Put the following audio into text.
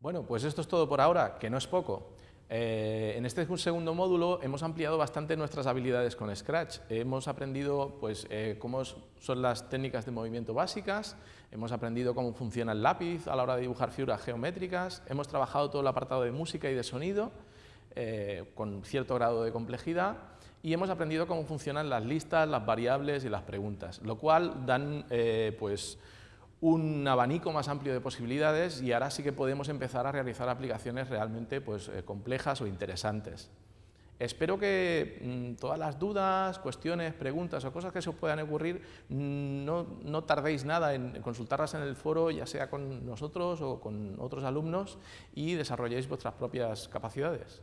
Bueno, pues esto es todo por ahora, que no es poco. Eh, en este segundo módulo hemos ampliado bastante nuestras habilidades con Scratch. Hemos aprendido pues, eh, cómo son las técnicas de movimiento básicas, hemos aprendido cómo funciona el lápiz a la hora de dibujar figuras geométricas, hemos trabajado todo el apartado de música y de sonido eh, con cierto grado de complejidad y hemos aprendido cómo funcionan las listas, las variables y las preguntas, lo cual dan pues, un abanico más amplio de posibilidades y ahora sí que podemos empezar a realizar aplicaciones realmente pues, eh, complejas o interesantes. Espero que mm, todas las dudas, cuestiones, preguntas o cosas que se os puedan ocurrir mm, no, no, tardéis nada en consultarlas en el foro, ya sea con nosotros o con otros alumnos, y desarrolléis vuestras propias capacidades.